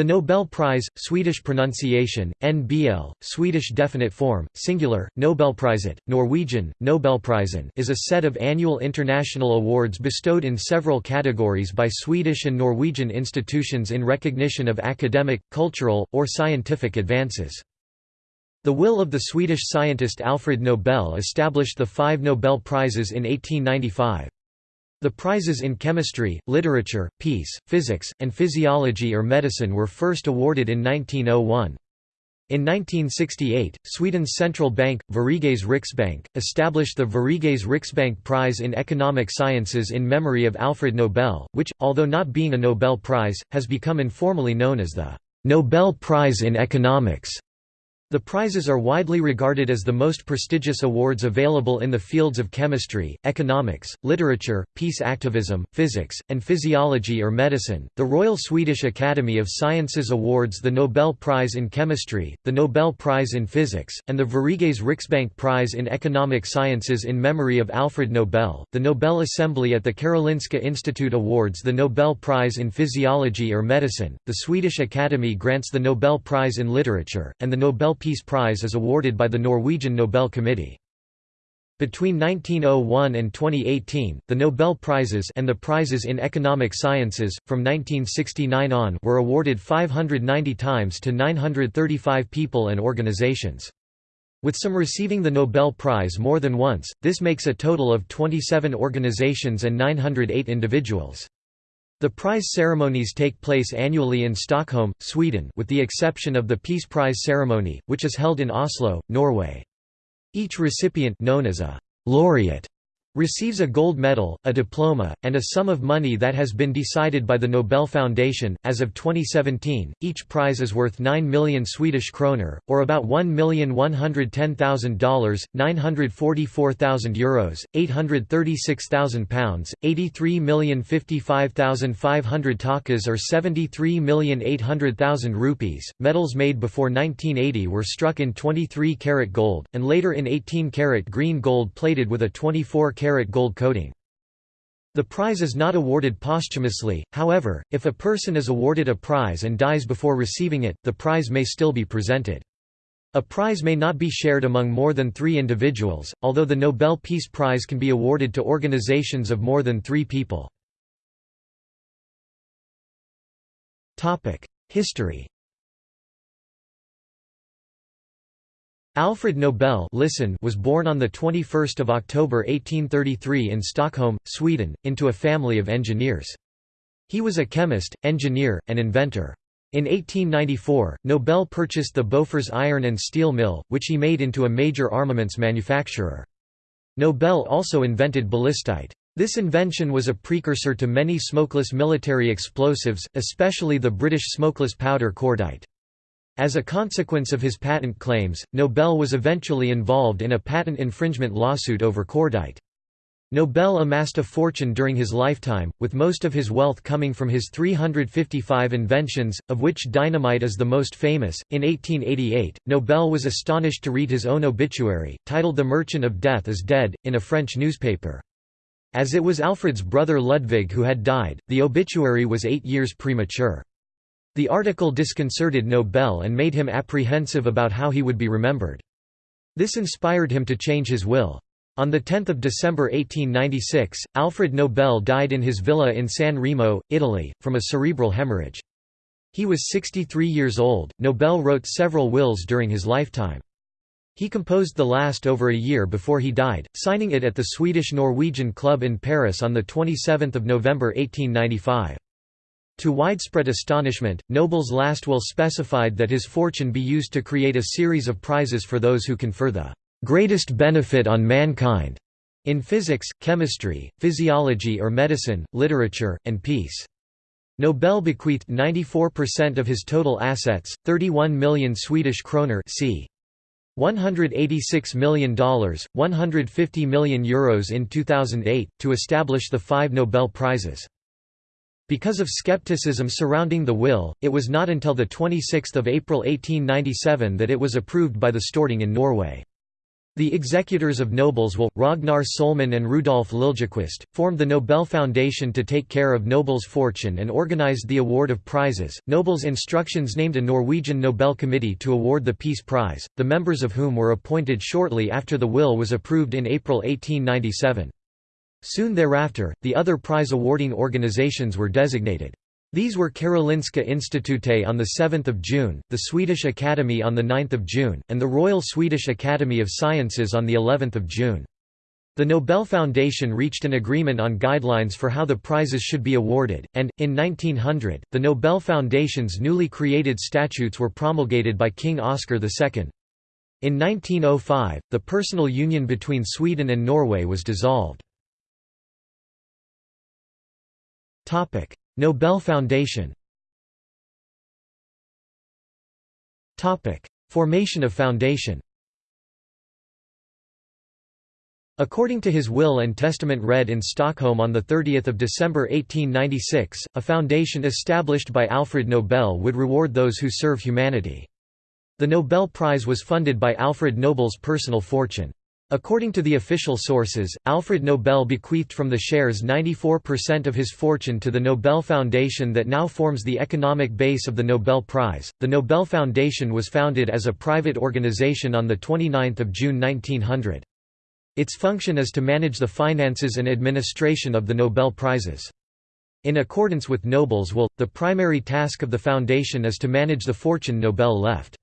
The Nobel Prize, Swedish pronunciation, NBL, Swedish definite form, singular, Nobelpriset, Norwegian, Nobelprisen is a set of annual international awards bestowed in several categories by Swedish and Norwegian institutions in recognition of academic, cultural, or scientific advances. The will of the Swedish scientist Alfred Nobel established the five Nobel Prizes in 1895. The prizes in chemistry, literature, peace, physics, and physiology or medicine were first awarded in 1901. In 1968, Sweden's central bank, Sveriges Riksbank, established the Sveriges Riksbank Prize in Economic Sciences in memory of Alfred Nobel, which, although not being a Nobel Prize, has become informally known as the Nobel Prize in Economics. The prizes are widely regarded as the most prestigious awards available in the fields of chemistry, economics, literature, peace activism, physics, and physiology or medicine. The Royal Swedish Academy of Sciences awards the Nobel Prize in Chemistry, the Nobel Prize in Physics, and the Sveriges Riksbank Prize in Economic Sciences in memory of Alfred Nobel. The Nobel Assembly at the Karolinska Institute awards the Nobel Prize in Physiology or Medicine. The Swedish Academy grants the Nobel Prize in Literature, and the Nobel Peace Prize is awarded by the Norwegian Nobel Committee. Between 1901 and 2018, the Nobel Prizes and the prizes in economic sciences, from 1969 on were awarded 590 times to 935 people and organizations. With some receiving the Nobel Prize more than once, this makes a total of 27 organizations and 908 individuals. The prize ceremonies take place annually in Stockholm, Sweden with the exception of the Peace Prize ceremony, which is held in Oslo, Norway. Each recipient known as a laureate receives a gold medal, a diploma, and a sum of money that has been decided by the Nobel Foundation. As of 2017, each prize is worth 9 million Swedish kroner, or about $1,110,000, 944,000 euros, 836,000 pounds, 83,055,500 takas, or 73,800,000 rupees. Medals made before 1980 were struck in 23 karat gold, and later in 18 karat green gold plated with a 24 karat gold coating. The prize is not awarded posthumously, however, if a person is awarded a prize and dies before receiving it, the prize may still be presented. A prize may not be shared among more than three individuals, although the Nobel Peace Prize can be awarded to organizations of more than three people. History Alfred Nobel listen was born on 21 October 1833 in Stockholm, Sweden, into a family of engineers. He was a chemist, engineer, and inventor. In 1894, Nobel purchased the Bofors iron and steel mill, which he made into a major armaments manufacturer. Nobel also invented ballistite. This invention was a precursor to many smokeless military explosives, especially the British smokeless powder cordite. As a consequence of his patent claims, Nobel was eventually involved in a patent infringement lawsuit over cordite. Nobel amassed a fortune during his lifetime, with most of his wealth coming from his 355 inventions, of which dynamite is the most famous. In 1888, Nobel was astonished to read his own obituary, titled The Merchant of Death is Dead, in a French newspaper. As it was Alfred's brother Ludwig who had died, the obituary was eight years premature. The article disconcerted Nobel and made him apprehensive about how he would be remembered. This inspired him to change his will. On 10 December 1896, Alfred Nobel died in his villa in San Remo, Italy, from a cerebral hemorrhage. He was 63 years old. Nobel wrote several wills during his lifetime. He composed the last over a year before he died, signing it at the Swedish-Norwegian Club in Paris on 27 November 1895. To widespread astonishment, Nobel's last will specified that his fortune be used to create a series of prizes for those who confer the greatest benefit on mankind in physics, chemistry, physiology or medicine, literature, and peace. Nobel bequeathed 94% of his total assets, 31 million Swedish kroner c. $186 million, 150 million euros in 2008, to establish the five Nobel Prizes. Because of skepticism surrounding the will, it was not until 26 April 1897 that it was approved by the Storting in Norway. The executors of Nobel's will, Ragnar Sohlman and Rudolf Liljequist, formed the Nobel Foundation to take care of Nobel's fortune and organized the award of prizes. Nobel's instructions named a Norwegian Nobel Committee to award the Peace Prize, the members of whom were appointed shortly after the will was approved in April 1897. Soon thereafter, the other prize awarding organizations were designated. These were Karolinska Institutet on 7 June, the Swedish Academy on 9 June, and the Royal Swedish Academy of Sciences on of June. The Nobel Foundation reached an agreement on guidelines for how the prizes should be awarded, and, in 1900, the Nobel Foundation's newly created statutes were promulgated by King Oscar II. In 1905, the personal union between Sweden and Norway was dissolved. Nobel Foundation Formation of foundation According to his will and testament read in Stockholm on 30 December 1896, a foundation established by Alfred Nobel would reward those who serve humanity. The Nobel Prize was funded by Alfred Nobel's personal fortune. According to the official sources, Alfred Nobel bequeathed from the shares 94% of his fortune to the Nobel Foundation that now forms the economic base of the Nobel Prize. The Nobel Foundation was founded as a private organization on the 29th of June 1900. Its function is to manage the finances and administration of the Nobel Prizes. In accordance with Nobel's will, the primary task of the foundation is to manage the fortune Nobel left.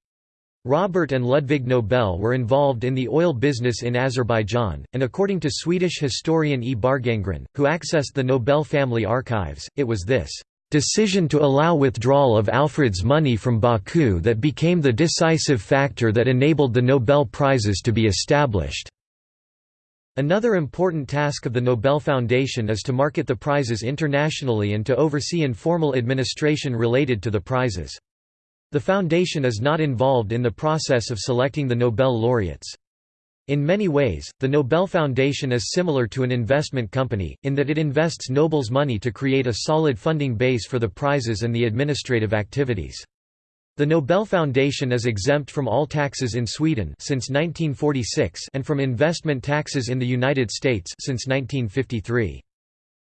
Robert and Ludwig Nobel were involved in the oil business in Azerbaijan, and according to Swedish historian E. Bargangren, who accessed the Nobel family archives, it was this decision to allow withdrawal of Alfred's money from Baku that became the decisive factor that enabled the Nobel Prizes to be established. Another important task of the Nobel Foundation is to market the prizes internationally and to oversee informal administration related to the prizes. The foundation is not involved in the process of selecting the Nobel laureates. In many ways, the Nobel Foundation is similar to an investment company, in that it invests Nobel's money to create a solid funding base for the prizes and the administrative activities. The Nobel Foundation is exempt from all taxes in Sweden since 1946 and from investment taxes in the United States since 1953.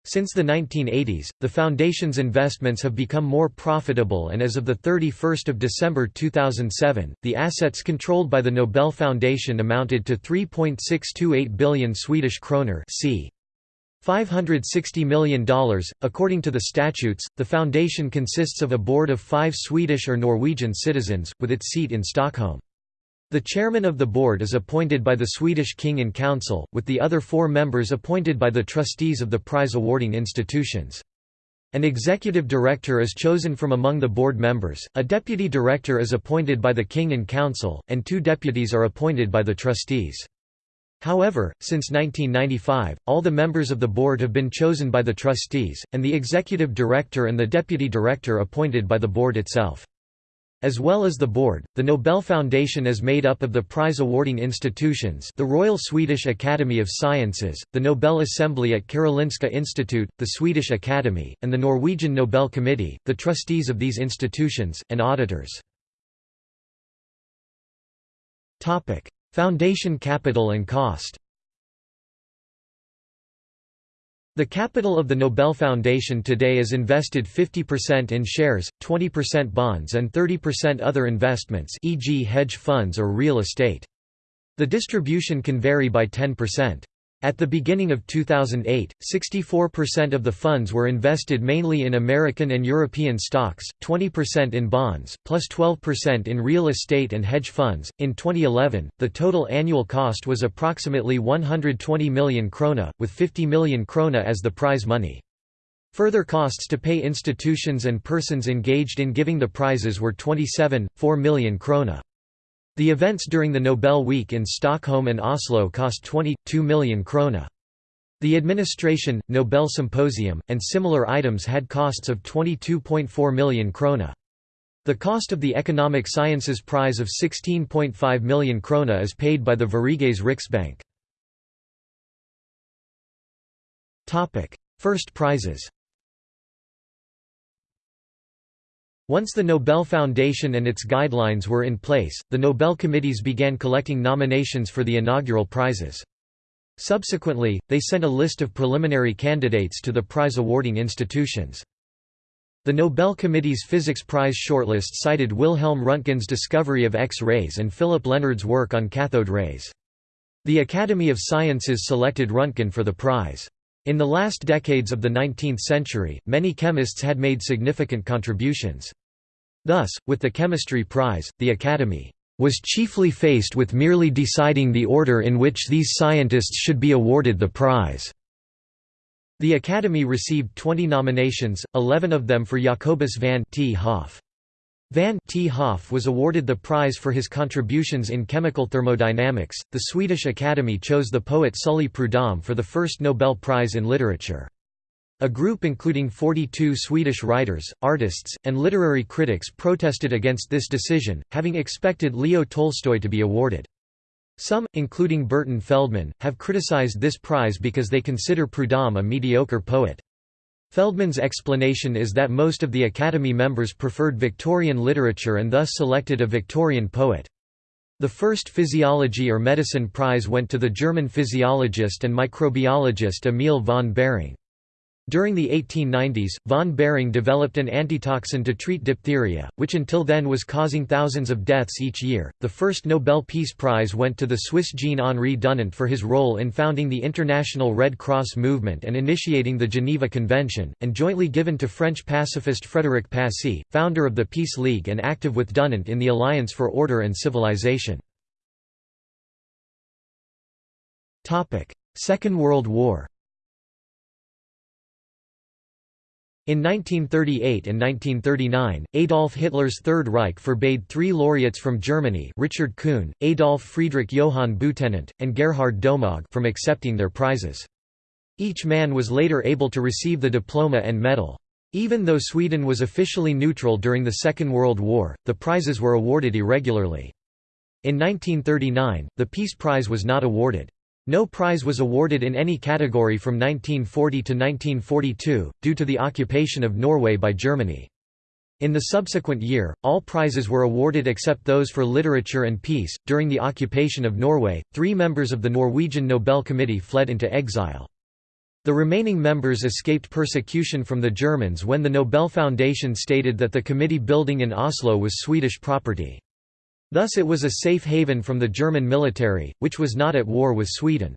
Since the 1980s, the Foundation's investments have become more profitable and as of 31 December 2007, the assets controlled by the Nobel Foundation amounted to 3.628 billion Swedish kroner c. $560 million. According to the statutes, the foundation consists of a board of five Swedish or Norwegian citizens, with its seat in Stockholm. The chairman of the board is appointed by the Swedish King and Council, with the other four members appointed by the trustees of the prize-awarding institutions. An executive director is chosen from among the board members, a deputy director is appointed by the King and Council, and two deputies are appointed by the trustees. However, since 1995, all the members of the board have been chosen by the trustees, and the executive director and the deputy director appointed by the board itself. As well as the board, the Nobel Foundation is made up of the prize-awarding institutions the Royal Swedish Academy of Sciences, the Nobel Assembly at Karolinska Institute, the Swedish Academy, and the Norwegian Nobel Committee, the trustees of these institutions, and auditors. Foundation capital and cost The capital of the Nobel Foundation today is invested 50% in shares, 20% bonds and 30% other investments e.g. hedge funds or real estate. The distribution can vary by 10%. At the beginning of 2008, 64% of the funds were invested mainly in American and European stocks, 20% in bonds, plus 12% in real estate and hedge funds. In 2011, the total annual cost was approximately 120 million krona, with 50 million krona as the prize money. Further costs to pay institutions and persons engaged in giving the prizes were 27.4 million krona. The events during the Nobel Week in Stockholm and Oslo cost 22 million krona. The administration, Nobel Symposium, and similar items had costs of 22.4 million krona. The cost of the Economic Sciences Prize of 16.5 million krona is paid by the Sveriges Riksbank. First prizes Once the Nobel Foundation and its guidelines were in place, the Nobel committees began collecting nominations for the inaugural prizes. Subsequently, they sent a list of preliminary candidates to the prize-awarding institutions. The Nobel Committee's Physics Prize shortlist cited Wilhelm Röntgen's discovery of X-rays and Philipp Lenard's work on cathode rays. The Academy of Sciences selected Röntgen for the prize. In the last decades of the 19th century, many chemists had made significant contributions. Thus, with the Chemistry Prize, the Academy was chiefly faced with merely deciding the order in which these scientists should be awarded the prize. The Academy received 20 nominations, 11 of them for Jacobus van 't Hoff. Van 't Hoff was awarded the prize for his contributions in chemical thermodynamics. The Swedish Academy chose the poet Sully Prudhomme for the first Nobel Prize in Literature. A group including 42 Swedish writers, artists, and literary critics protested against this decision, having expected Leo Tolstoy to be awarded. Some, including Burton Feldman, have criticized this prize because they consider Prudhomme a mediocre poet. Feldman's explanation is that most of the Academy members preferred Victorian literature and thus selected a Victorian poet. The first Physiology or Medicine Prize went to the German physiologist and microbiologist Emil von Behring. During the 1890s, von Behring developed an antitoxin to treat diphtheria, which until then was causing thousands of deaths each year. The first Nobel Peace Prize went to the Swiss Jean-Henri Dunant for his role in founding the International Red Cross movement and initiating the Geneva Convention, and jointly given to French pacifist Frédéric Passy, founder of the Peace League and active with Dunant in the Alliance for Order and Civilization. Second World War In 1938 and 1939, Adolf Hitler's Third Reich forbade three laureates from Germany Richard Kuhn, Adolf Friedrich Johann Butenandt, and Gerhard Domagk from accepting their prizes. Each man was later able to receive the diploma and medal. Even though Sweden was officially neutral during the Second World War, the prizes were awarded irregularly. In 1939, the Peace Prize was not awarded. No prize was awarded in any category from 1940 to 1942, due to the occupation of Norway by Germany. In the subsequent year, all prizes were awarded except those for literature and peace. During the occupation of Norway, three members of the Norwegian Nobel Committee fled into exile. The remaining members escaped persecution from the Germans when the Nobel Foundation stated that the committee building in Oslo was Swedish property. Thus it was a safe haven from the German military, which was not at war with Sweden.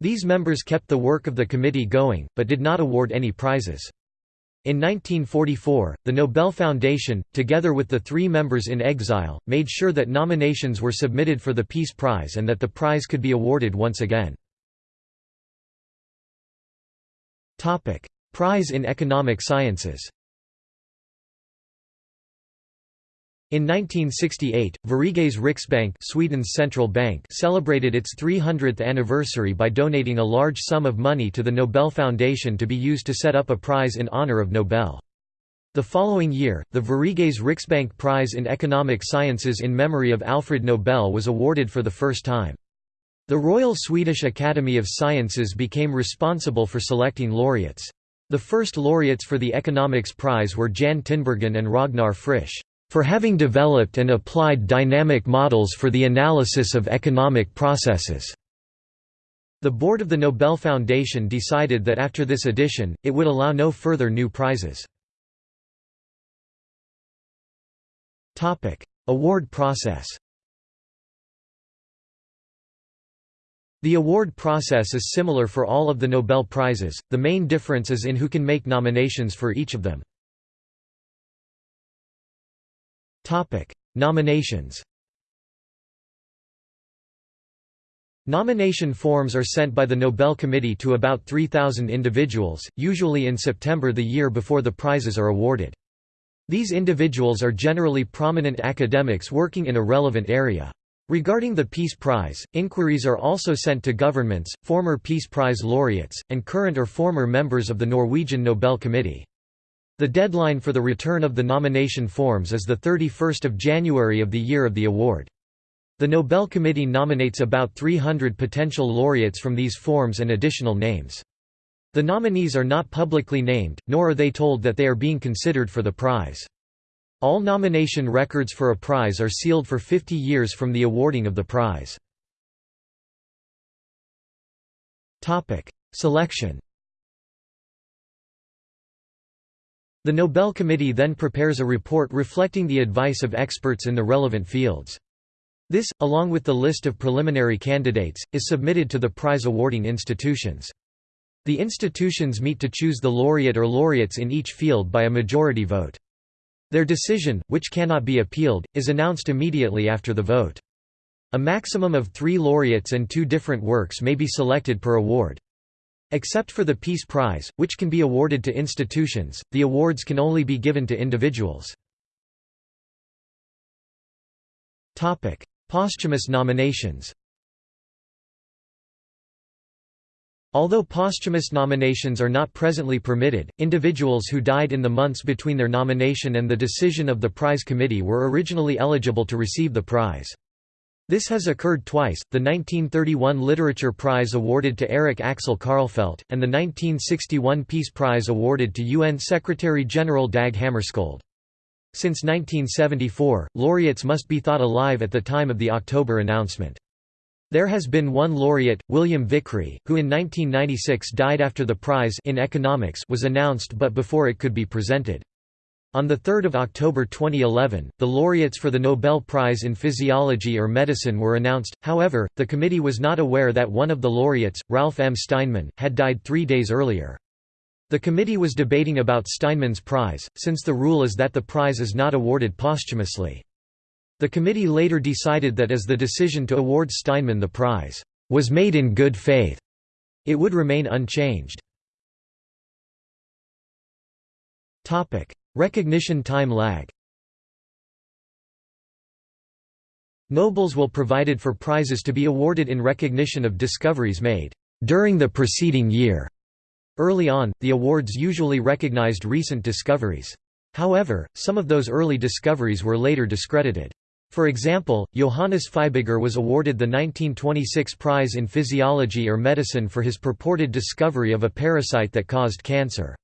These members kept the work of the committee going, but did not award any prizes. In 1944, the Nobel Foundation, together with the three members in exile, made sure that nominations were submitted for the Peace Prize and that the prize could be awarded once again. Prize in Economic Sciences In 1968, Sveriges Riksbank Sweden's central bank celebrated its 300th anniversary by donating a large sum of money to the Nobel Foundation to be used to set up a prize in honor of Nobel. The following year, the Sveriges Riksbank Prize in Economic Sciences in memory of Alfred Nobel was awarded for the first time. The Royal Swedish Academy of Sciences became responsible for selecting laureates. The first laureates for the Economics Prize were Jan Tinbergen and Ragnar Frisch for having developed and applied dynamic models for the analysis of economic processes. The board of the Nobel Foundation decided that after this edition, it would allow no further new prizes. Award process The award process is similar for all of the Nobel Prizes, the main difference is in who can make nominations for each of them. Topic: Nominations. Nomination forms are sent by the Nobel Committee to about 3,000 individuals, usually in September the year before the prizes are awarded. These individuals are generally prominent academics working in a relevant area. Regarding the Peace Prize, inquiries are also sent to governments, former Peace Prize laureates, and current or former members of the Norwegian Nobel Committee. The deadline for the return of the nomination forms is 31 January of the year of the award. The Nobel Committee nominates about 300 potential laureates from these forms and additional names. The nominees are not publicly named, nor are they told that they are being considered for the prize. All nomination records for a prize are sealed for 50 years from the awarding of the prize. Selection The Nobel Committee then prepares a report reflecting the advice of experts in the relevant fields. This, along with the list of preliminary candidates, is submitted to the prize-awarding institutions. The institutions meet to choose the laureate or laureates in each field by a majority vote. Their decision, which cannot be appealed, is announced immediately after the vote. A maximum of three laureates and two different works may be selected per award. Except for the Peace Prize, which can be awarded to institutions, the awards can only be given to individuals. Posthumous nominations Although posthumous nominations are not presently permitted, individuals who died in the months between their nomination and the decision of the prize committee were originally eligible to receive the prize. This has occurred twice, the 1931 Literature Prize awarded to Erik Axel Karlfeldt, and the 1961 Peace Prize awarded to UN Secretary-General Dag Hammarskjöld. Since 1974, laureates must be thought alive at the time of the October announcement. There has been one laureate, William Vickrey, who in 1996 died after the prize in economics was announced but before it could be presented. On 3 October 2011, the laureates for the Nobel Prize in Physiology or Medicine were announced, however, the committee was not aware that one of the laureates, Ralph M. Steinman, had died three days earlier. The committee was debating about Steinman's prize, since the rule is that the prize is not awarded posthumously. The committee later decided that as the decision to award Steinman the prize was made in good faith, it would remain unchanged. Recognition time lag Nobel's will provided for prizes to be awarded in recognition of discoveries made during the preceding year. Early on, the awards usually recognized recent discoveries. However, some of those early discoveries were later discredited. For example, Johannes Fibiger was awarded the 1926 prize in physiology or medicine for his purported discovery of a parasite that caused cancer.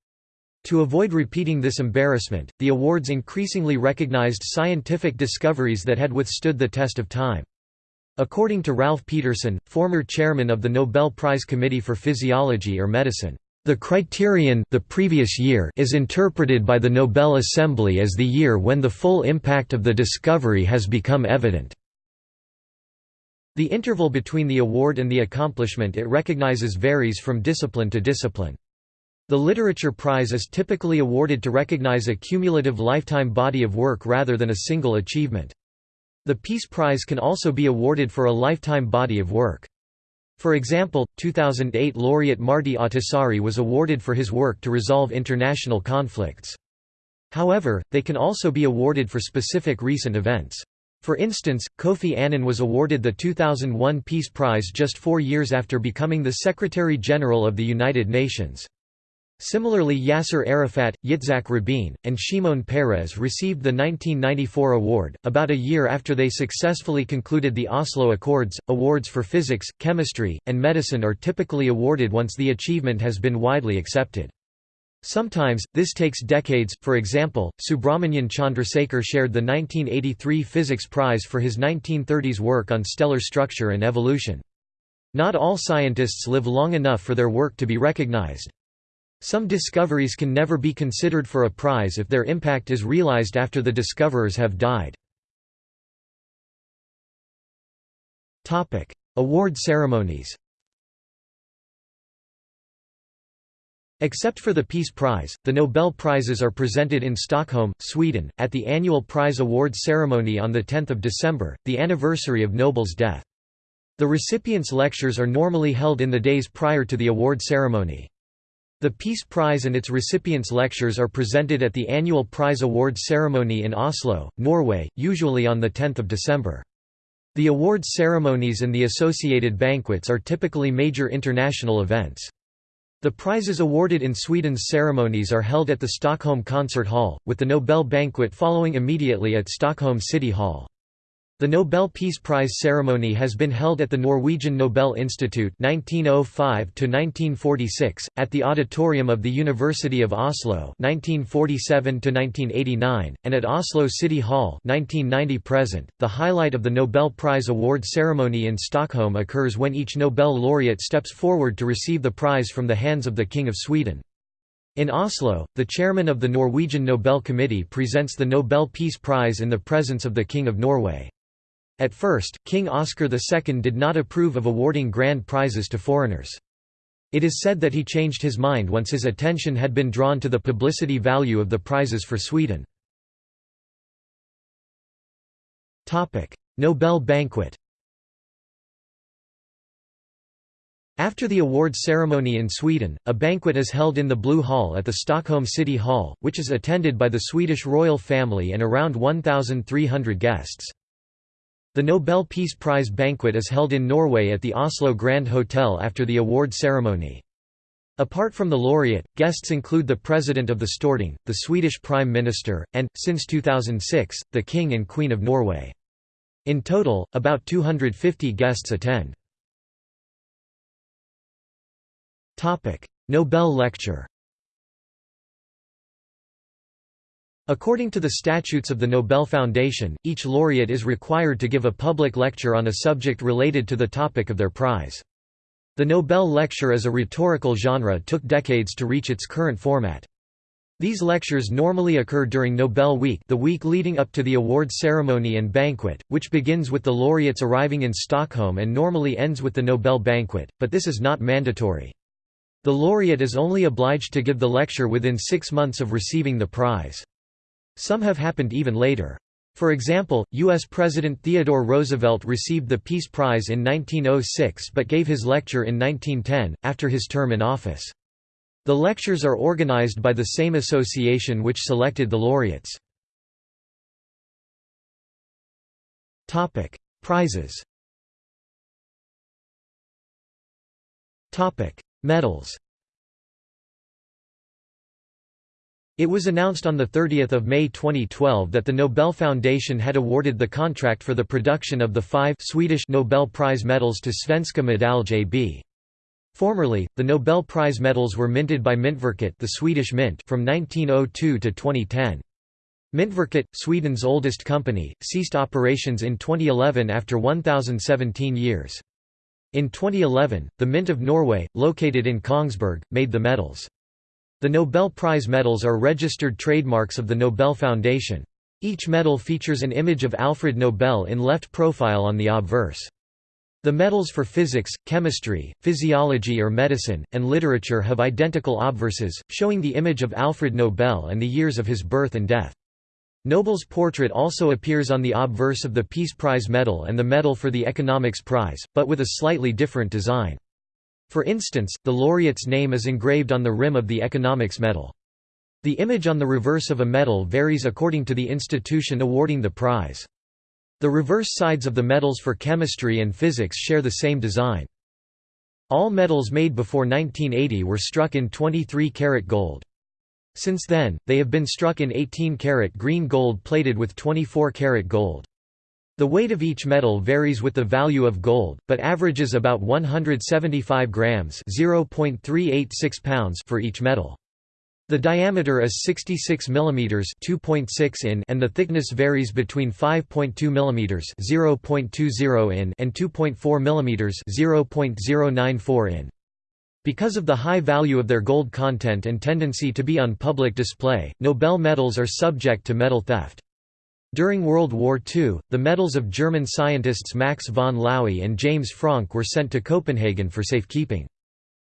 To avoid repeating this embarrassment, the awards increasingly recognized scientific discoveries that had withstood the test of time. According to Ralf Pettersson, former chairman of the Nobel Prize Committee for Physiology or Medicine, the criterion the previous year is interpreted by the Nobel Assembly as the year when the full impact of the discovery has become evident. The interval between the award and the accomplishment it recognizes varies from discipline to discipline. The Literature Prize is typically awarded to recognize a cumulative lifetime body of work rather than a single achievement. The Peace Prize can also be awarded for a lifetime body of work. For example, 2008 laureate Martti Ahtisaari was awarded for his work to resolve international conflicts. However, they can also be awarded for specific recent events. For instance, Kofi Annan was awarded the 2001 Peace Prize just four years after becoming the Secretary-General of the United Nations. Similarly Yasser Arafat, Yitzhak Rabin, and Shimon Peres received the 1994 award, about a year after they successfully concluded the Oslo Accords. Awards for physics, chemistry, and medicine are typically awarded once the achievement has been widely accepted. Sometimes, this takes decades, for example, Subrahmanyan Chandrasekhar shared the 1983 Physics Prize for his 1930s work on stellar structure and evolution. Not all scientists live long enough for their work to be recognized. Some discoveries can never be considered for a prize if their impact is realized after the discoverers have died. Award ceremonies Except for the Peace Prize, the Nobel Prizes are presented in Stockholm, Sweden, at the annual prize award ceremony on 10 December, the anniversary of Nobel's death. The recipients' lectures are normally held in the days prior to the award ceremony. The Peace Prize and its recipients' lectures are presented at the annual prize award ceremony in Oslo, Norway, usually on 10 December. The awards ceremonies and the associated banquets are typically major international events. The prizes awarded in Sweden's ceremonies are held at the Stockholm Concert Hall, with the Nobel banquet following immediately at Stockholm City Hall. The Nobel Peace Prize ceremony has been held at the Norwegian Nobel Institute 1905 1946 at the auditorium of the University of Oslo 1947 1989 and at Oslo City Hall 1990 present. .The highlight of the Nobel Prize award ceremony in Stockholm occurs when each Nobel laureate steps forward to receive the prize from the hands of the King of Sweden. In Oslo, the chairman of the Norwegian Nobel Committee presents the Nobel Peace Prize in the presence of the King of Norway. At first, King Oscar II did not approve of awarding grand prizes to foreigners. It is said that he changed his mind once his attention had been drawn to the publicity value of the prizes for Sweden. Nobel banquet After the awards ceremony in Sweden, a banquet is held in the Blue Hall at the Stockholm City Hall, which is attended by the Swedish royal family and around 1,300 guests. The Nobel Peace Prize banquet is held in Norway at the Oslo Grand Hotel after the award ceremony. Apart from the laureate, guests include the President of the Storting, the Swedish Prime Minister, and, since 2006, the King and Queen of Norway. In total, about 250 guests attend. Nobel Lecture According to the statutes of the Nobel Foundation, each laureate is required to give a public lecture on a subject related to the topic of their prize. The Nobel lecture as a rhetorical genre took decades to reach its current format. These lectures normally occur during Nobel Week the week leading up to the awards ceremony and banquet, which begins with the laureates arriving in Stockholm and normally ends with the Nobel banquet, but this is not mandatory. The laureate is only obliged to give the lecture within six months of receiving the prize. Some have happened even later. For example, U.S. President Theodore Roosevelt received the Peace Prize in 1906 but gave his lecture in 1910, after his term in office. The lectures are organized by the same association which selected the laureates. Prizes Medals It was announced on 30 May 2012 that the Nobel Foundation had awarded the contract for the production of the five Swedish Nobel Prize medals to Svenska Medalj AB. Formerly, the Nobel Prize medals were minted by Myntverket the Swedish Mint from 1902 to 2010. Myntverket, Sweden's oldest company, ceased operations in 2011 after 1,017 years. In 2011, the Mint of Norway, located in Kongsberg, made the medals. The Nobel Prize medals are registered trademarks of the Nobel Foundation. Each medal features an image of Alfred Nobel in left profile on the obverse. The medals for physics, chemistry, physiology or medicine, and literature have identical obverses, showing the image of Alfred Nobel and the years of his birth and death. Nobel's portrait also appears on the obverse of the Peace Prize medal and the medal for the Economics Prize, but with a slightly different design. For instance, the laureate's name is engraved on the rim of the economics medal. The image on the reverse of a medal varies according to the institution awarding the prize. The reverse sides of the medals for chemistry and physics share the same design. All medals made before 1980 were struck in 23 karat gold. Since then, they have been struck in 18 karat green gold plated with 24 karat gold. The weight of each metal varies with the value of gold, but averages about 175 grams (0.386 pounds) for each metal. The diameter is 66 mm 2.6 in and the thickness varies between 5.2 mm 0.20 in and 2.4 mm 0.094 in. Because of the high value of their gold content and tendency to be on public display, Nobel medals are subject to metal theft. During World War II, the medals of German scientists Max von Laue and James Franck were sent to Copenhagen for safekeeping.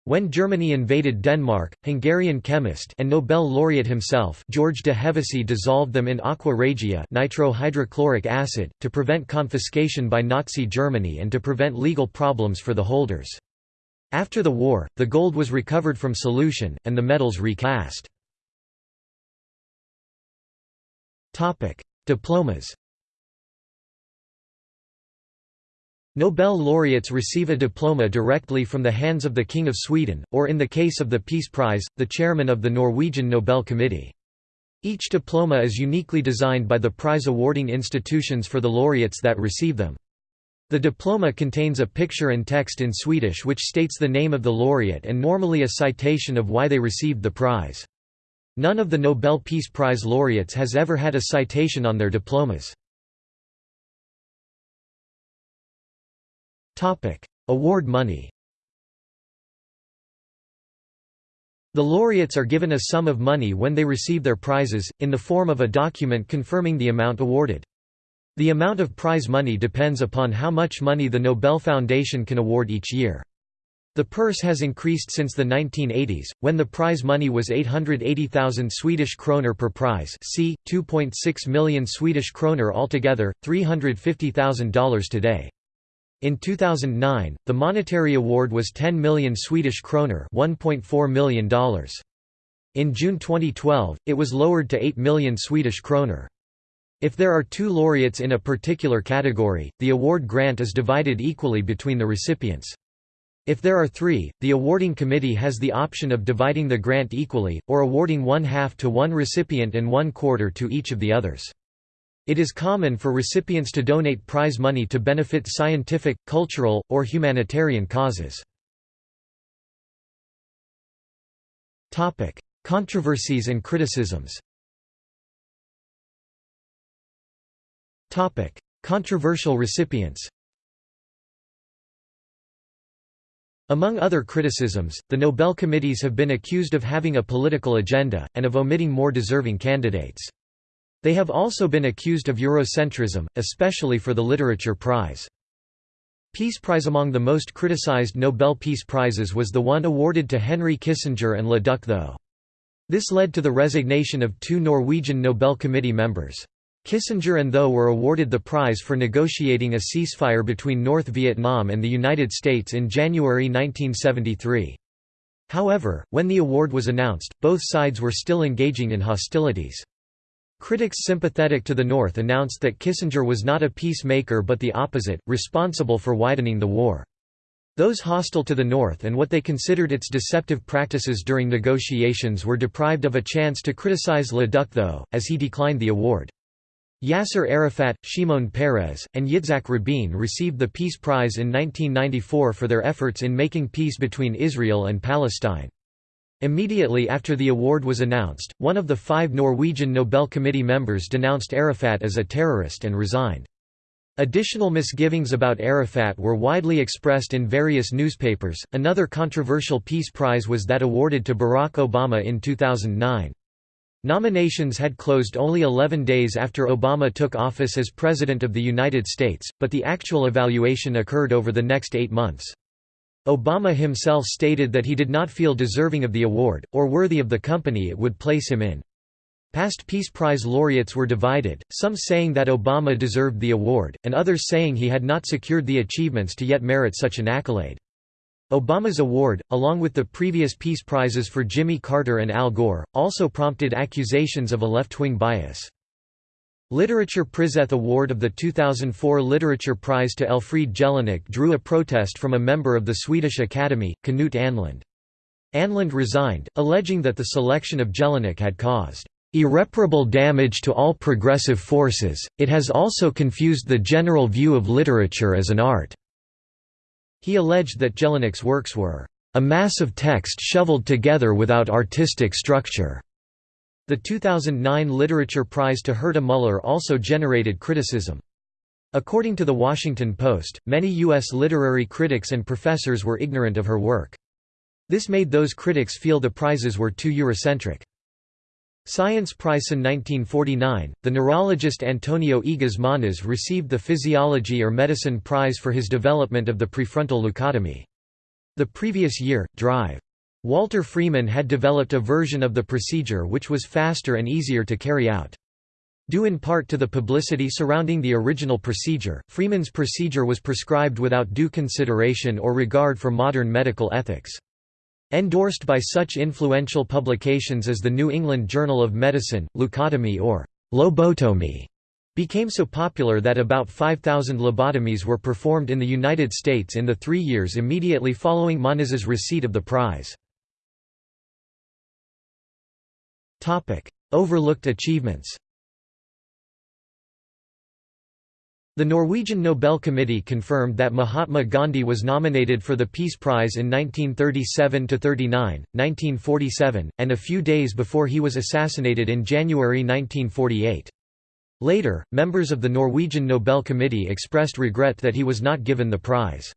When Germany invaded Denmark, Hungarian chemist and Nobel laureate himself George de Hevesy dissolved them in aqua regia nitrohydrochloric acid, to prevent confiscation by Nazi Germany and to prevent legal problems for the holders. After the war, the gold was recovered from solution, and the medals recast. Diplomas Nobel laureates receive a diploma directly from the hands of the King of Sweden, or in the case of the Peace Prize, the chairman of the Norwegian Nobel Committee. Each diploma is uniquely designed by the prize awarding institutions for the laureates that receive them. The diploma contains a picture and text in Swedish which states the name of the laureate and normally a citation of why they received the prize. None of the Nobel Peace Prize laureates has ever had a citation on their diplomas. Award money The laureates are given a sum of money when they receive their prizes, in the form of a document confirming the amount awarded. The amount of prize money depends upon how much money the Nobel Foundation can award each year. The purse has increased since the 1980s, when the prize money was 880,000 Swedish kroner per prize c. 2.6 million Swedish kroner altogether, $350,000 today. In 2009, the monetary award was 10 million Swedish kroner $1.4 million. In June 2012, it was lowered to 8 million Swedish kroner. If there are two laureates in a particular category, the award grant is divided equally between the recipients. If there are three, the awarding committee has the option of dividing the grant equally, or awarding one half to one recipient and one quarter to each of the others. It is common for recipients to donate prize money to benefit scientific, cultural, or humanitarian causes. Controversies and criticisms Controversial recipients Among other criticisms, the Nobel committees have been accused of having a political agenda, and of omitting more deserving candidates. They have also been accused of Eurocentrism, especially for the Literature Prize. Peace Prize Among the most criticized Nobel Peace Prizes was the one awarded to Henry Kissinger and Le Duc Tho. This led to the resignation of two Norwegian Nobel Committee members. Kissinger and Tho were awarded the prize for negotiating a ceasefire between North Vietnam and the United States in January 1973. However, when the award was announced, both sides were still engaging in hostilities. Critics sympathetic to the North announced that Kissinger was not a peacemaker but the opposite, responsible for widening the war. Those hostile to the North and what they considered its deceptive practices during negotiations were deprived of a chance to criticize Le Duc Tho, as he declined the award. Yasser Arafat, Shimon Peres, and Yitzhak Rabin received the Peace Prize in 1994 for their efforts in making peace between Israel and Palestine. Immediately after the award was announced, one of the five Norwegian Nobel Committee members denounced Arafat as a terrorist and resigned. Additional misgivings about Arafat were widely expressed in various newspapers. Another controversial Peace Prize was that awarded to Barack Obama in 2009. Nominations had closed only 11 days after Obama took office as President of the United States, but the actual evaluation occurred over the next eight months. Obama himself stated that he did not feel deserving of the award, or worthy of the company it would place him in. Past Peace Prize laureates were divided, some saying that Obama deserved the award, and others saying he had not secured the achievements to yet merit such an accolade. Obama's award, along with the previous Peace Prizes for Jimmy Carter and Al Gore, also prompted accusations of a left-wing bias. Literature Prizeth Award of the 2004 Literature Prize to Elfriede Jelinek drew a protest from a member of the Swedish Academy, Knut Ahnlund. Ahnlund resigned, alleging that the selection of Jelinek had caused irreparable damage to all progressive forces, it has also confused the general view of literature as an art." He alleged that Jelinek's works were, "...a mass of text shoveled together without artistic structure." The 2009 Literature Prize to Herta Müller also generated criticism. According to The Washington Post, many U.S. literary critics and professors were ignorant of her work. This made those critics feel the prizes were too Eurocentric. Science Prize in 1949, the neurologist Antonio Moniz received the Physiology or Medicine Prize for his development of the prefrontal leucotomy. The previous year, Drive. Walter Freeman had developed a version of the procedure which was faster and easier to carry out. Due in part to the publicity surrounding the original procedure, Freeman's procedure was prescribed without due consideration or regard for modern medical ethics. Endorsed by such influential publications as the New England Journal of Medicine, leucotomy or lobotomy became so popular that about 5,000 lobotomies were performed in the United States in the three years immediately following Moniz's receipt of the prize. Overlooked achievements The Norwegian Nobel Committee confirmed that Mahatma Gandhi was nominated for the Peace Prize in 1937–39, 1947, and a few days before he was assassinated in January 1948. Later, members of the Norwegian Nobel Committee expressed regret that he was not given the prize.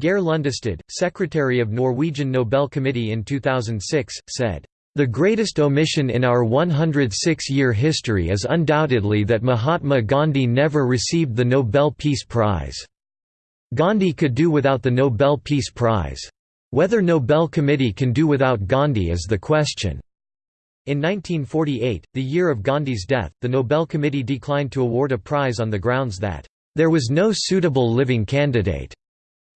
Geir Lundestad, secretary of Norwegian Nobel Committee in 2006, said, the greatest omission in our 106-year history is undoubtedly that Mahatma Gandhi never received the Nobel Peace Prize. Gandhi could do without the Nobel Peace Prize. Whether Nobel Committee can do without Gandhi is the question. In 1948, the year of Gandhi's death, the Nobel Committee declined to award a prize on the grounds that, "...there was no suitable living candidate."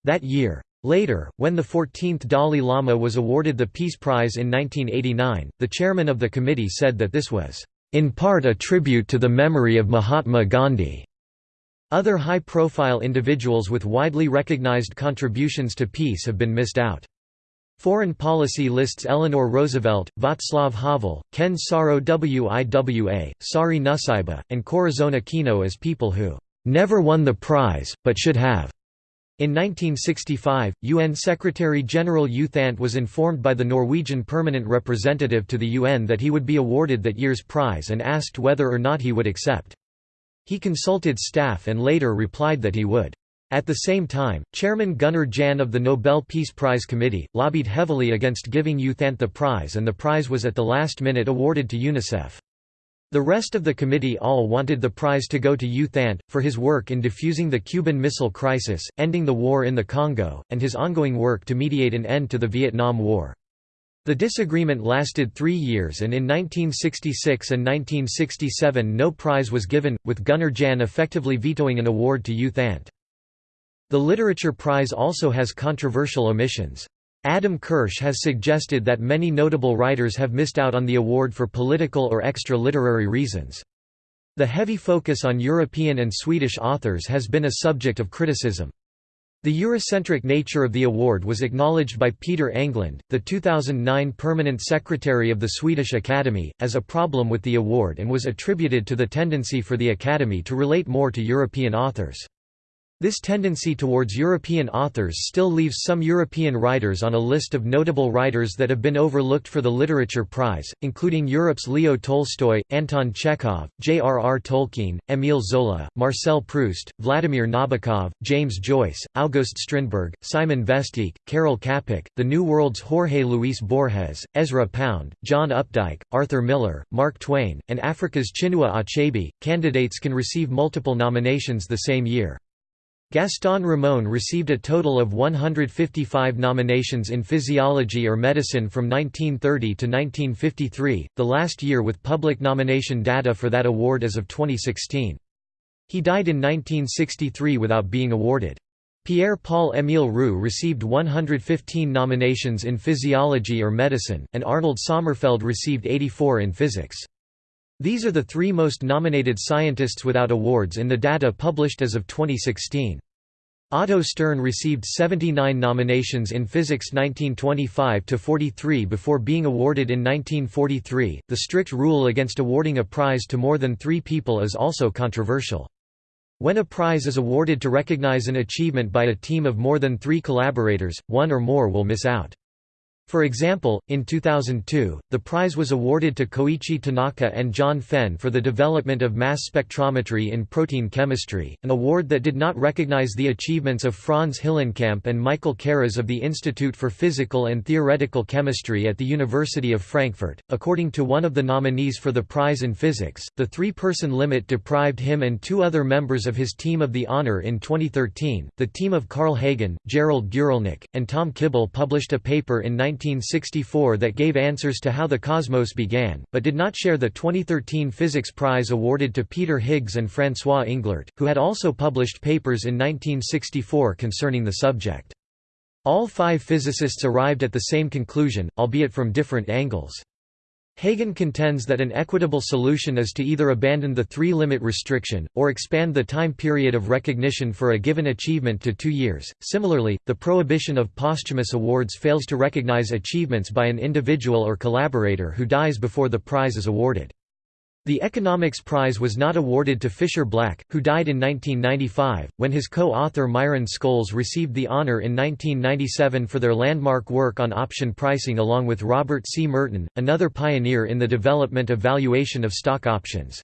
That year. Later, when the 14th Dalai Lama was awarded the Peace Prize in 1989, the chairman of the committee said that this was, "...in part a tribute to the memory of Mahatma Gandhi." Other high-profile individuals with widely recognized contributions to peace have been missed out. Foreign policy lists Eleanor Roosevelt, Václav Havel, Ken Saro-Wiwa, Sari Nusseibeh, and Corazon Aquino as people who "...never won the prize, but should have." In 1965, UN Secretary-General U Thant was informed by the Norwegian permanent representative to the UN that he would be awarded that year's prize and asked whether or not he would accept. He consulted staff and later replied that he would. At the same time, Chairman Gunnar Jahn of the Nobel Peace Prize Committee, lobbied heavily against giving U Thant the prize and the prize was at the last minute awarded to UNICEF. The rest of the committee all wanted the prize to go to U Thant, for his work in defusing the Cuban Missile Crisis, ending the war in the Congo, and his ongoing work to mediate an end to the Vietnam War. The disagreement lasted three years and in 1966 and 1967 no prize was given, with Gunnar Jahn effectively vetoing an award to U Thant. The Literature Prize also has controversial omissions. Adam Kirsch has suggested that many notable writers have missed out on the award for political or extra-literary reasons. The heavy focus on European and Swedish authors has been a subject of criticism. The Eurocentric nature of the award was acknowledged by Peter Englund, the 2009 permanent secretary of the Swedish Academy, as a problem with the award and was attributed to the tendency for the Academy to relate more to European authors. This tendency towards European authors still leaves some European writers on a list of notable writers that have been overlooked for the Literature Prize, including Europe's Leo Tolstoy, Anton Chekhov, J.R.R. Tolkien, Émile Zola, Marcel Proust, Vladimir Nabokov, James Joyce, August Strindberg, Simon Vestdijk, Karel Čapek, The New World's Jorge Luis Borges, Ezra Pound, John Updike, Arthur Miller, Mark Twain, and Africa's Chinua Achebe. Candidates can receive multiple nominations the same year. Gaston Ramon received a total of 155 nominations in physiology or medicine from 1930 to 1953, the last year with public nomination data for that award as of 2016. He died in 1963 without being awarded. Pierre-Paul Émile Roux received 115 nominations in physiology or medicine, and Arnold Sommerfeld received 84 in physics. These are the three most nominated scientists without awards in the data published as of 2016. Otto Stern received 79 nominations in physics 1925 to 43 before being awarded in 1943. The strict rule against awarding a prize to more than 3 people is also controversial. When a prize is awarded to recognize an achievement by a team of more than 3 collaborators, one or more will miss out. For example, in 2002, the prize was awarded to Koichi Tanaka and John Fenn for the development of mass spectrometry in protein chemistry, an award that did not recognize the achievements of Franz Hillenkamp and Michael Karas of the Institute for Physical and Theoretical Chemistry at the University of Frankfurt. According to one of the nominees for the prize in physics, the three person limit deprived him and two other members of his team of the honor in 2013. The team of Carl Hagen, Gerald Guralnick, and Tom Kibble published a paper in 19 1964 that gave answers to how the cosmos began, but did not share the 2013 Physics Prize awarded to Peter Higgs and François Englert, who had also published papers in 1964 concerning the subject. All five physicists arrived at the same conclusion, albeit from different angles. Hagen contends that an equitable solution is to either abandon the three-limit restriction, or expand the time period of recognition for a given achievement to two years. Similarly, the prohibition of posthumous awards fails to recognize achievements by an individual or collaborator who dies before the prize is awarded. The Economics Prize was not awarded to Fischer Black, who died in 1995, when his co-author Myron Scholes received the honor in 1997 for their landmark work on option pricing along with Robert C. Merton, another pioneer in the development of valuation of stock options.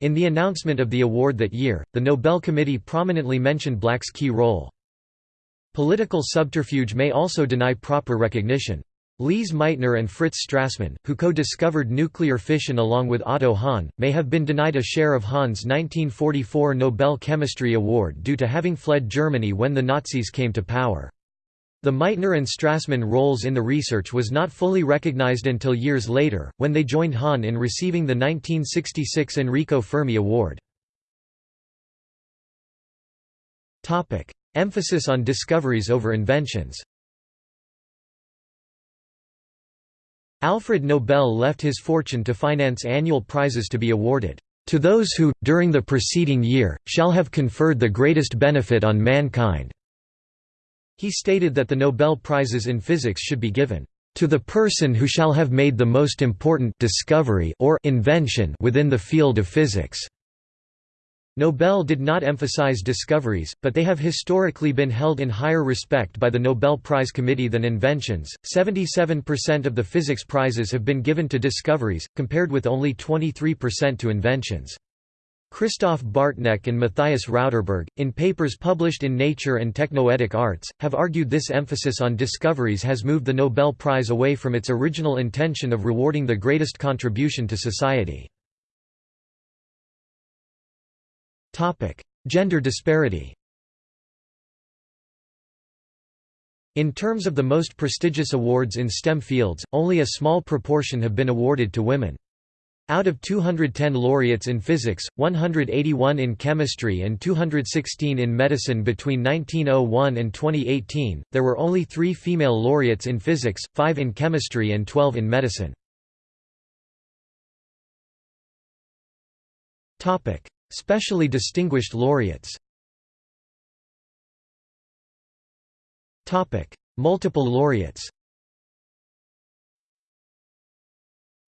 In the announcement of the award that year, the Nobel Committee prominently mentioned Black's key role. Political subterfuge may also deny proper recognition. Lise Meitner and Fritz Strassmann, who co-discovered nuclear fission along with Otto Hahn, may have been denied a share of Hahn's 1944 Nobel Chemistry Award due to having fled Germany when the Nazis came to power. The Meitner and Strassmann roles in the research was not fully recognized until years later, when they joined Hahn in receiving the 1966 Enrico Fermi Award. Emphasis on discoveries over inventions Alfred Nobel left his fortune to finance annual prizes to be awarded, "...to those who, during the preceding year, shall have conferred the greatest benefit on mankind." He stated that the Nobel Prizes in physics should be given, "...to the person who shall have made the most important discovery or invention within the field of physics." Nobel did not emphasize discoveries, but they have historically been held in higher respect by the Nobel Prize Committee than inventions. 77% of the physics prizes have been given to discoveries, compared with only 23% to inventions. Christoph Bartneck and Matthias Rauterberg, in papers published in Nature and Technoetic Arts, have argued this emphasis on discoveries has moved the Nobel Prize away from its original intention of rewarding the greatest contribution to society. Gender disparity In terms of the most prestigious awards in STEM fields, only a small proportion have been awarded to women. Out of 210 laureates in physics, 181 in chemistry and 216 in medicine between 1901 and 2018, there were only three female laureates in physics, five in chemistry and 12 in medicine. Specially distinguished laureates Multiple laureates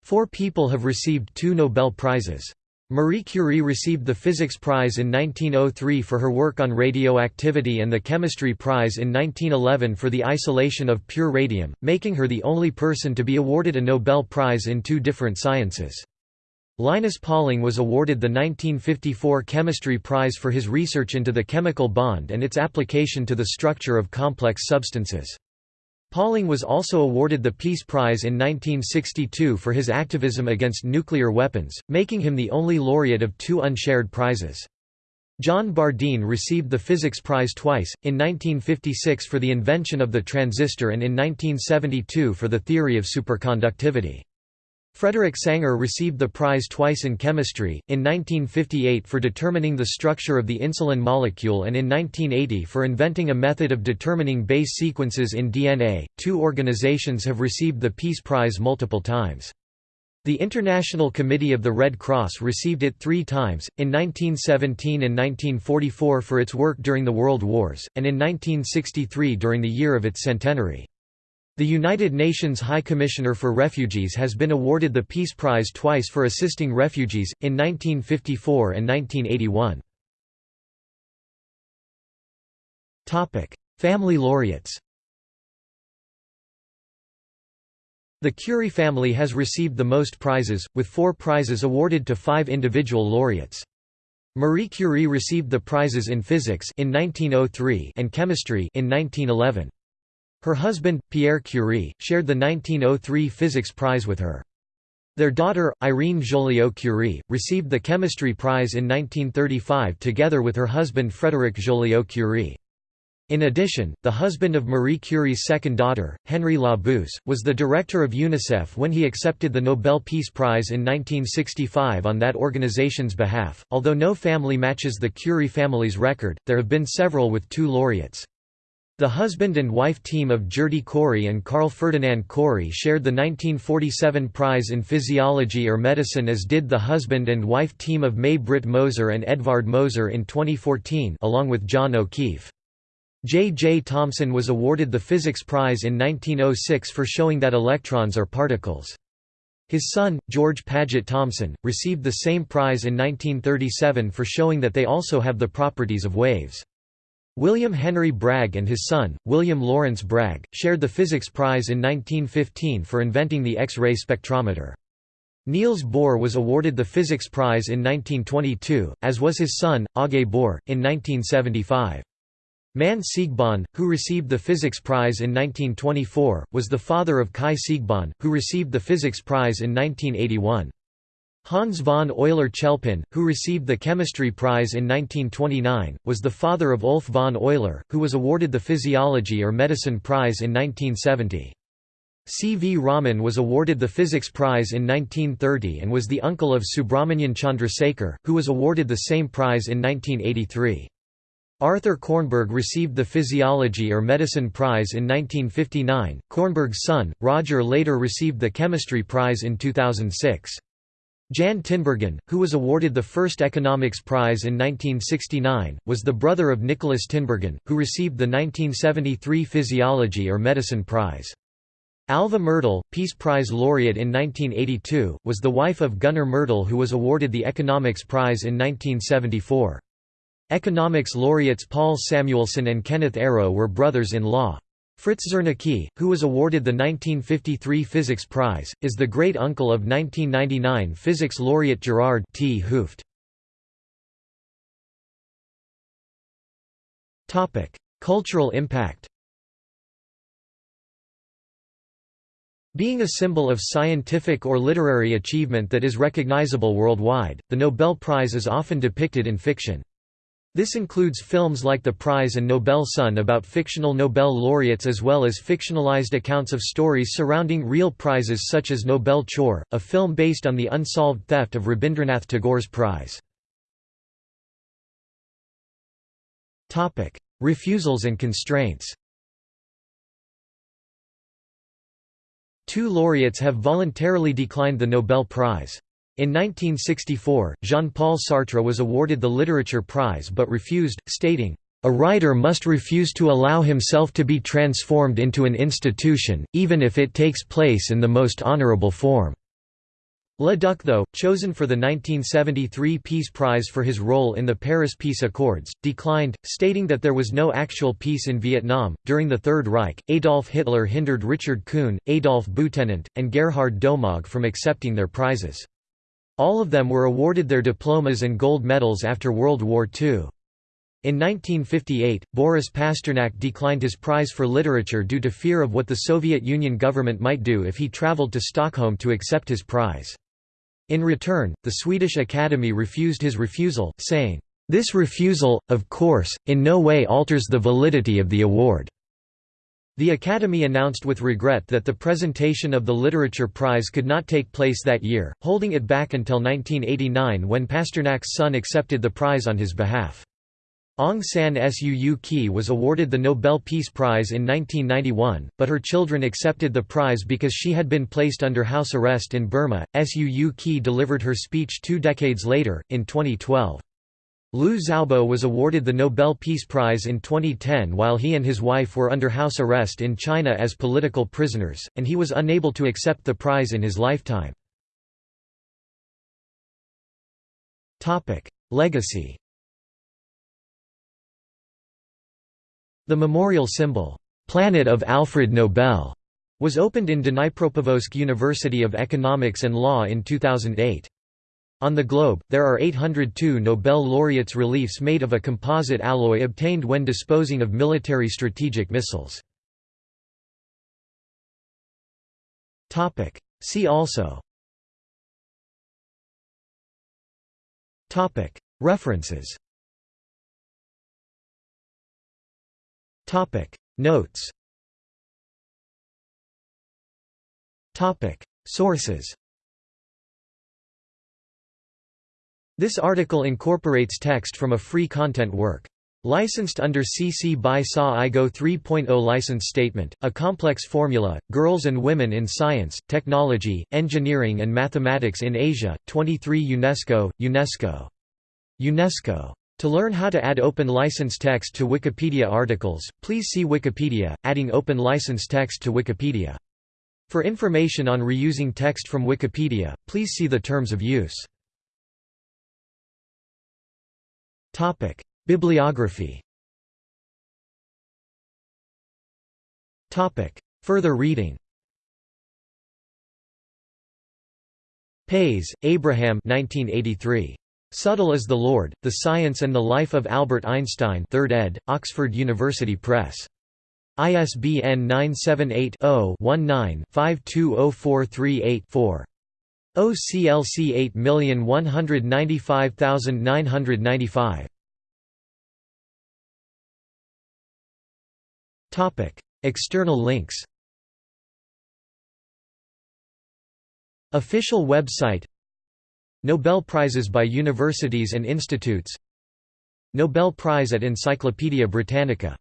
Four people have received two Nobel Prizes. Marie Curie received the Physics Prize in 1903 for her work on radioactivity and the Chemistry Prize in 1911 for the isolation of pure radium, making her the only person to be awarded a Nobel Prize in two different sciences. Linus Pauling was awarded the 1954 Chemistry Prize for his research into the chemical bond and its application to the structure of complex substances. Pauling was also awarded the Peace Prize in 1962 for his activism against nuclear weapons, making him the only laureate of two unshared prizes. John Bardeen received the Physics Prize twice, in 1956 for the invention of the transistor and in 1972 for the theory of superconductivity. Frederick Sanger received the prize twice in chemistry, in 1958 for determining the structure of the insulin molecule and in 1980 for inventing a method of determining base sequences in DNA. Two organizations have received the Peace Prize multiple times. The International Committee of the Red Cross received it three times, in 1917 and 1944 for its work during the World Wars, and in 1963 during the year of its centenary. The United Nations High Commissioner for Refugees has been awarded the Peace Prize twice for assisting refugees, in 1954 and 1981. Family laureates The Curie family has received the most prizes, with four prizes awarded to five individual laureates. Marie Curie received the prizes in physics in 1903 and chemistry in 1911. Her husband, Pierre Curie, shared the 1903 Physics Prize with her. Their daughter, Irene Joliot-Curie, received the Chemistry Prize in 1935 together with her husband Frédéric Joliot-Curie. In addition, the husband of Marie Curie's second daughter, Henri Labouisse, was the director of UNICEF when he accepted the Nobel Peace Prize in 1965 on that organization's behalf. Although no family matches the Curie family's record, there have been several with two laureates. The husband and wife team of Gerty Cori and Carl Ferdinand Cori shared the 1947 prize in physiology or medicine as did the husband and wife team of May Britt Moser and Edvard Moser in 2014 along with John O'Keefe. J. J. Thomson was awarded the Physics Prize in 1906 for showing that electrons are particles. His son, George Paget Thomson, received the same prize in 1937 for showing that they also have the properties of waves. William Henry Bragg and his son, William Lawrence Bragg, shared the Physics Prize in 1915 for inventing the X-ray spectrometer. Niels Bohr was awarded the Physics Prize in 1922, as was his son, Aage Bohr, in 1975. Manne Siegbahn, who received the Physics Prize in 1924, was the father of Kai Siegbahn, who received the Physics Prize in 1981. Hans von Euler-Chelpin, who received the Chemistry Prize in 1929, was the father of Ulf von Euler, who was awarded the Physiology or Medicine Prize in 1970. C. V. Raman was awarded the Physics Prize in 1930 and was the uncle of Subrahmanyan Chandrasekhar, who was awarded the same prize in 1983. Arthur Kornberg received the Physiology or Medicine Prize in 1959. Kornberg's son, Roger later received the Chemistry Prize in 2006. Jan Tinbergen, who was awarded the first Economics Prize in 1969, was the brother of Nikolaas Tinbergen, who received the 1973 Physiology or Medicine Prize. Alva Myrdal, Peace Prize laureate in 1982, was the wife of Gunnar Myrdal who was awarded the Economics Prize in 1974. Economics laureates Paul Samuelson and Kenneth Arrow were brothers-in-law. Fritz Zernike, who was awarded the 1953 Physics Prize, is the great-uncle of 1999 physics laureate Gerard 't Hooft. Cultural impact Being a symbol of scientific or literary achievement that is recognizable worldwide, the Nobel Prize is often depicted in fiction. This includes films like The Prize and Nobel Son about fictional Nobel laureates as well as fictionalized accounts of stories surrounding real prizes such as Nobel Chor, a film based on the unsolved theft of Rabindranath Tagore's prize. Refusals and constraints Two laureates have voluntarily declined the Nobel Prize. In 1964, Jean-Paul Sartre was awarded the Literature Prize but refused, stating, "...a writer must refuse to allow himself to be transformed into an institution, even if it takes place in the most honorable form." Le Duc Tho, chosen for the 1973 Peace Prize for his role in the Paris Peace Accords, declined, stating that there was no actual peace in Vietnam. During the Third Reich, Adolf Hitler hindered Richard Kuhn, Adolf Butenandt, and Gerhard Domagk from accepting their prizes. All of them were awarded their diplomas and gold medals after World War II. In 1958, Boris Pasternak declined his prize for literature due to fear of what the Soviet Union government might do if he traveled to Stockholm to accept his prize. In return, the Swedish Academy refused his refusal, saying, "...this refusal, of course, in no way alters the validity of the award." The Academy announced with regret that the presentation of the Literature Prize could not take place that year, holding it back until 1989 when Pasternak's son accepted the prize on his behalf. Aung San Suu Kyi was awarded the Nobel Peace Prize in 1991, but her children accepted the prize because she had been placed under house arrest in Burma. Suu Kyi delivered her speech two decades later, in 2012. Liu Xiaobo was awarded the Nobel Peace Prize in 2010 while he and his wife were under house arrest in China as political prisoners, and he was unable to accept the prize in his lifetime. Legacy The memorial symbol, "'Planet of Alfred Nobel' was opened in Dnipropetrovsk University of Economics and Law in 2008. On the globe, there are 802 Nobel laureates reliefs made of a composite alloy obtained when disposing of military strategic missiles. See also. References. Notes. Sources This article incorporates text from a free content work. Licensed under CC by SA IGO 3.0 license statement, a complex formula, Girls and Women in Science, Technology, Engineering and Mathematics in Asia, 23 UNESCO, UNESCO. UNESCO. To learn how to add open license text to Wikipedia articles, please see Wikipedia, adding open license text to Wikipedia. For information on reusing text from Wikipedia, please see the terms of use. Bibliography Further reading Pais, Abraham 1983. Subtle is the Lord, The Science and the Life of Albert Einstein 3rd ed., Oxford University Press. ISBN 978-0-19-520438-4. OCLC 8195995. Topic: External links. Official website. Nobel Prizes by universities and institutes. Nobel Prize at Encyclopædia Britannica